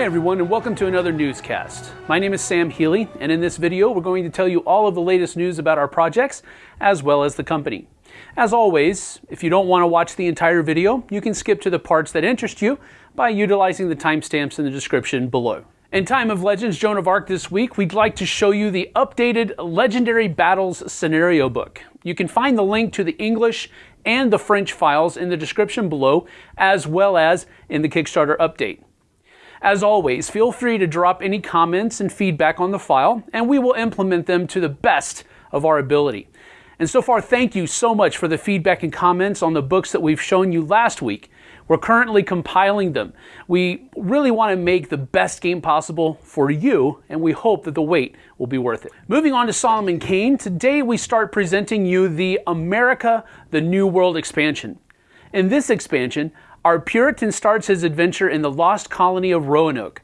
Hey everyone, and welcome to another newscast. My name is Sam Healy, and in this video, we're going to tell you all of the latest news about our projects, as well as the company. As always, if you don't want to watch the entire video, you can skip to the parts that interest you by utilizing the timestamps in the description below. In Time of Legends Joan of Arc this week, we'd like to show you the updated Legendary Battles scenario book. You can find the link to the English and the French files in the description below, as well as in the Kickstarter update. As always, feel free to drop any comments and feedback on the file, and we will implement them to the best of our ability. And so far, thank you so much for the feedback and comments on the books that we've shown you last week. We're currently compiling them. We really want to make the best game possible for you, and we hope that the wait will be worth it. Moving on to Solomon Kane, today we start presenting you the America the New World expansion. In this expansion, our Puritan starts his adventure in the lost colony of Roanoke.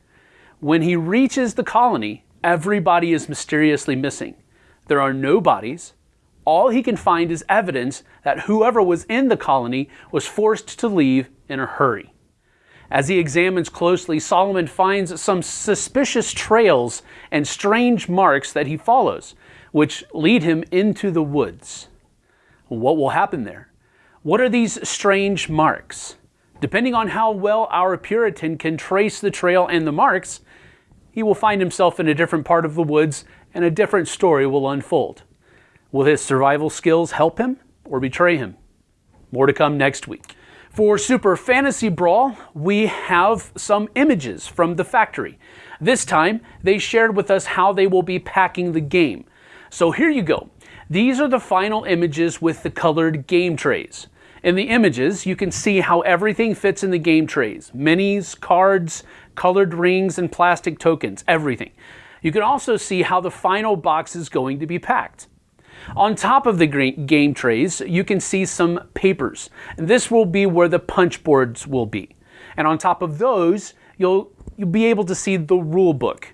When he reaches the colony, everybody is mysteriously missing. There are no bodies. All he can find is evidence that whoever was in the colony was forced to leave in a hurry. As he examines closely, Solomon finds some suspicious trails and strange marks that he follows, which lead him into the woods. What will happen there? What are these strange marks? Depending on how well our Puritan can trace the trail and the marks, he will find himself in a different part of the woods and a different story will unfold. Will his survival skills help him or betray him? More to come next week. For Super Fantasy Brawl, we have some images from the factory. This time, they shared with us how they will be packing the game. So here you go. These are the final images with the colored game trays. In the images, you can see how everything fits in the game trays. Minis, cards, colored rings, and plastic tokens, everything. You can also see how the final box is going to be packed. On top of the game trays, you can see some papers. And this will be where the punch boards will be. And on top of those, you'll, you'll be able to see the rule book.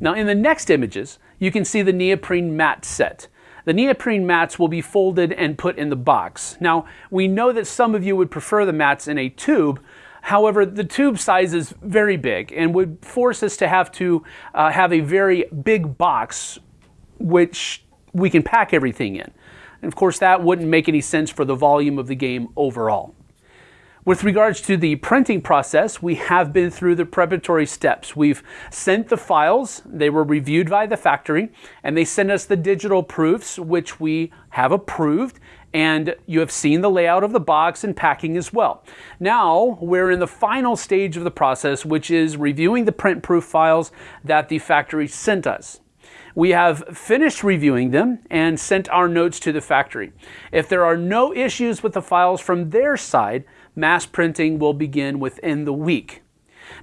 Now in the next images, you can see the neoprene mat set. The neoprene mats will be folded and put in the box. Now, we know that some of you would prefer the mats in a tube, However, the tube size is very big and would force us to have to uh, have a very big box which we can pack everything in. And of course, that wouldn't make any sense for the volume of the game overall. With regards to the printing process, we have been through the preparatory steps. We've sent the files, they were reviewed by the factory, and they sent us the digital proofs, which we have approved, and you have seen the layout of the box and packing as well. Now we're in the final stage of the process, which is reviewing the print proof files that the factory sent us. We have finished reviewing them and sent our notes to the factory. If there are no issues with the files from their side, mass printing will begin within the week.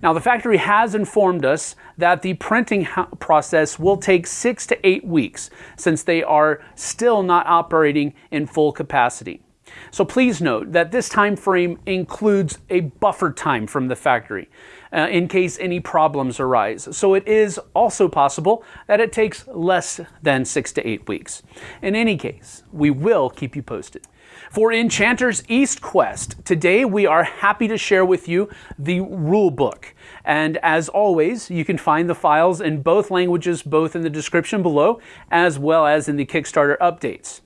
Now, the factory has informed us that the printing process will take six to eight weeks since they are still not operating in full capacity. So please note that this time frame includes a buffer time from the factory uh, in case any problems arise. So it is also possible that it takes less than six to eight weeks. In any case, we will keep you posted. For Enchanter's East Quest, today we are happy to share with you the rule book. And as always, you can find the files in both languages, both in the description below, as well as in the Kickstarter updates.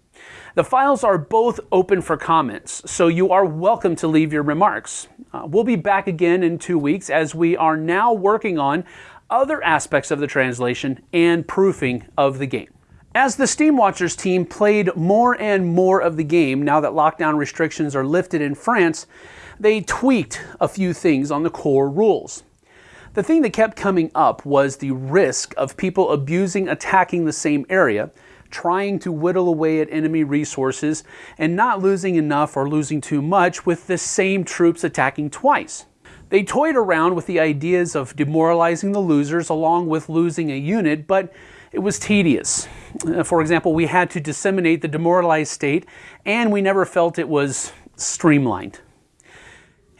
The files are both open for comments, so you are welcome to leave your remarks. Uh, we'll be back again in two weeks as we are now working on other aspects of the translation and proofing of the game. As the Steam Watchers team played more and more of the game now that lockdown restrictions are lifted in France, they tweaked a few things on the core rules. The thing that kept coming up was the risk of people abusing attacking the same area, trying to whittle away at enemy resources, and not losing enough or losing too much with the same troops attacking twice. They toyed around with the ideas of demoralizing the losers along with losing a unit, but it was tedious. Uh, for example, we had to disseminate the demoralized state, and we never felt it was streamlined.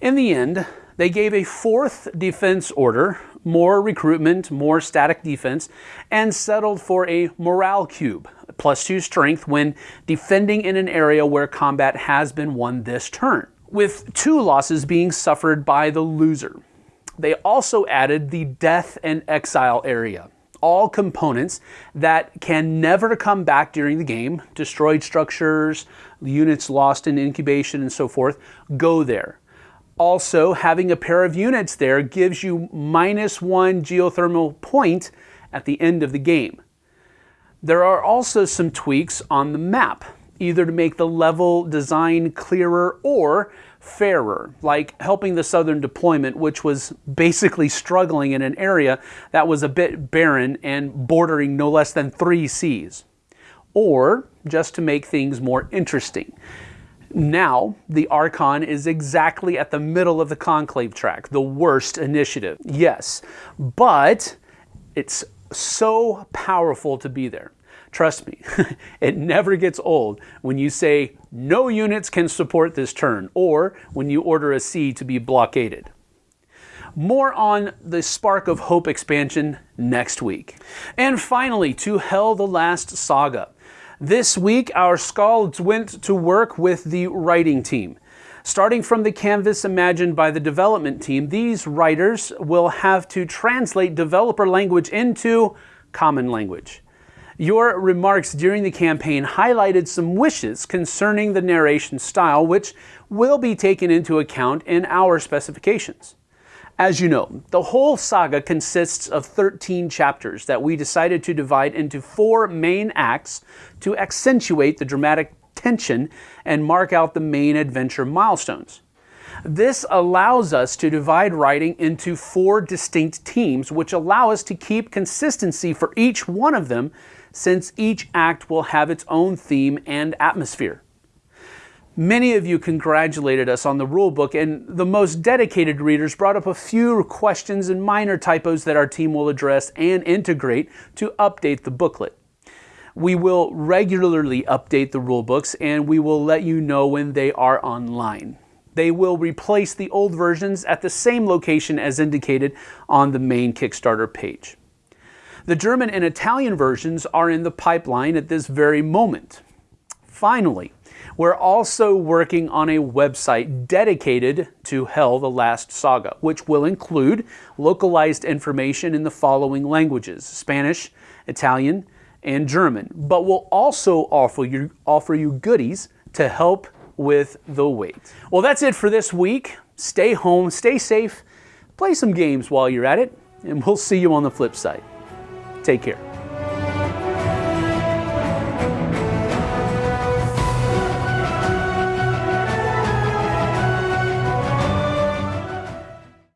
In the end, they gave a fourth defense order, more recruitment, more static defense, and settled for a morale cube, plus two strength when defending in an area where combat has been won this turn, with two losses being suffered by the loser. They also added the Death and Exile area. All components that can never come back during the game, destroyed structures, units lost in incubation, and so forth, go there. Also, having a pair of units there gives you minus one geothermal point at the end of the game. There are also some tweaks on the map, either to make the level design clearer or fairer, like helping the southern deployment, which was basically struggling in an area that was a bit barren and bordering no less than three seas, or just to make things more interesting. Now, the Archon is exactly at the middle of the Conclave track, the worst initiative. Yes, but it's so powerful to be there. Trust me, it never gets old when you say no units can support this turn or when you order a sea to be blockaded. More on the Spark of Hope expansion next week. And finally, to Hel the Last Saga. This week, our Skalds went to work with the writing team. Starting from the canvas imagined by the development team, these writers will have to translate developer language into common language. Your remarks during the campaign highlighted some wishes concerning the narration style, which will be taken into account in our specifications. As you know, the whole saga consists of 13 chapters that we decided to divide into four main acts to accentuate the dramatic tension and mark out the main adventure milestones. This allows us to divide writing into four distinct teams, which allow us to keep consistency for each one of them since each act will have its own theme and atmosphere. Many of you congratulated us on the rulebook, and the most dedicated readers brought up a few questions and minor typos that our team will address and integrate to update the booklet. We will regularly update the rulebooks and we will let you know when they are online. They will replace the old versions at the same location as indicated on the main Kickstarter page. The German and Italian versions are in the pipeline at this very moment. Finally, we're also working on a website dedicated to Hel the Last Saga, which will include localized information in the following languages Spanish, Italian, and German, but will also offer you, offer you goodies to help with the wait. Well, that's it for this week. Stay home, stay safe, play some games while you're at it, and we'll see you on the flip side. Take care.